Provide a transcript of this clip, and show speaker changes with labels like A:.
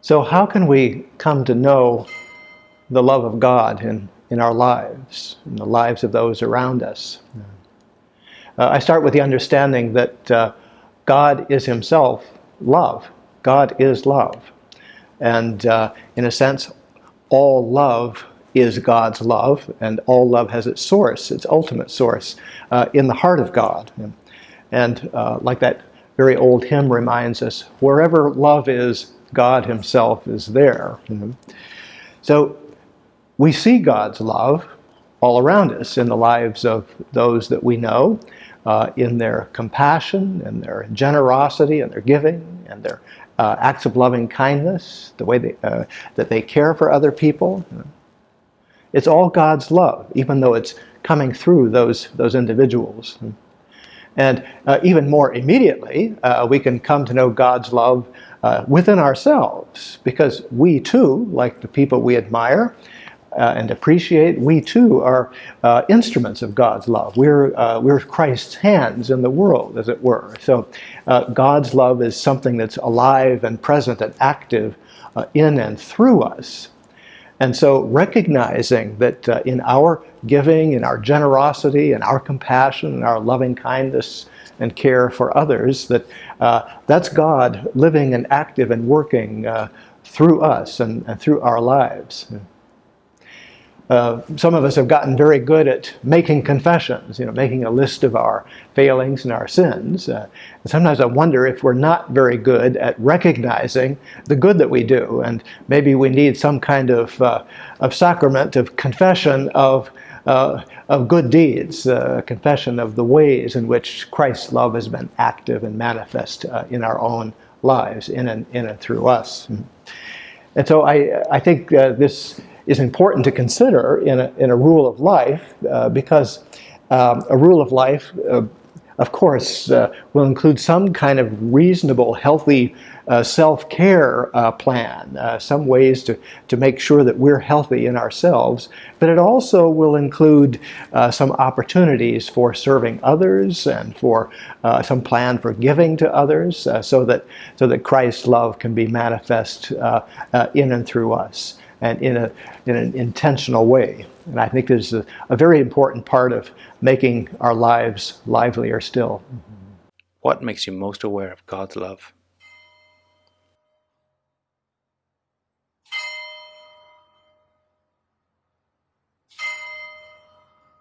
A: So how can we come to know the love of God in, in our lives, in the lives of those around us? Uh, I start with the understanding that uh, God is himself love. God is love. And uh, in a sense, all love is God's love, and all love has its source, its ultimate source, uh, in the heart of God. And uh, like that very old hymn reminds us, wherever love is, God himself is there. So we see God's love all around us in the lives of those that we know, uh, in their compassion and their generosity and their giving and their uh, acts of loving kindness, the way they, uh, that they care for other people. It's all God's love, even though it's coming through those, those individuals. And uh, even more immediately, uh, we can come to know God's love uh, within ourselves, because we too, like the people we admire, uh, and appreciate, we too are uh, instruments of God's love. We're, uh, we're Christ's hands in the world, as it were. So God's love is something that's alive and present and active in and through us. And so recognizing that uh, in our giving, in our generosity, in our compassion, in our loving kindness and care for others, that that's God living and active and working through us and, and through our lives. Uh, some of us have gotten very good at making confessions, you know, making a list of our failings and our sins. Uh, and sometimes I wonder if we're not very good at recognizing the good that we do, and maybe we need some kind of, uh, of sacrament of confession of, uh, of good deeds, uh, confession of the ways in which Christ's love has been active and manifest in our own lives, in and, in and through us. And so I, I think this is important to consider in a, in a rule of life uh, because um, a rule of life, uh, of course, uh, will include some kind of reasonable, healthy uh, self-care uh, plan, uh, some ways to, to make sure that we're healthy in ourselves, but it also will include some opportunities for serving others and for some plan for giving to others so, that, so that Christ's love can be manifest in and through us and in, a, in an intentional way. And I think this is a, a very important part of making our lives livelier still. Mm-hmm.
B: What makes you most aware of God's love?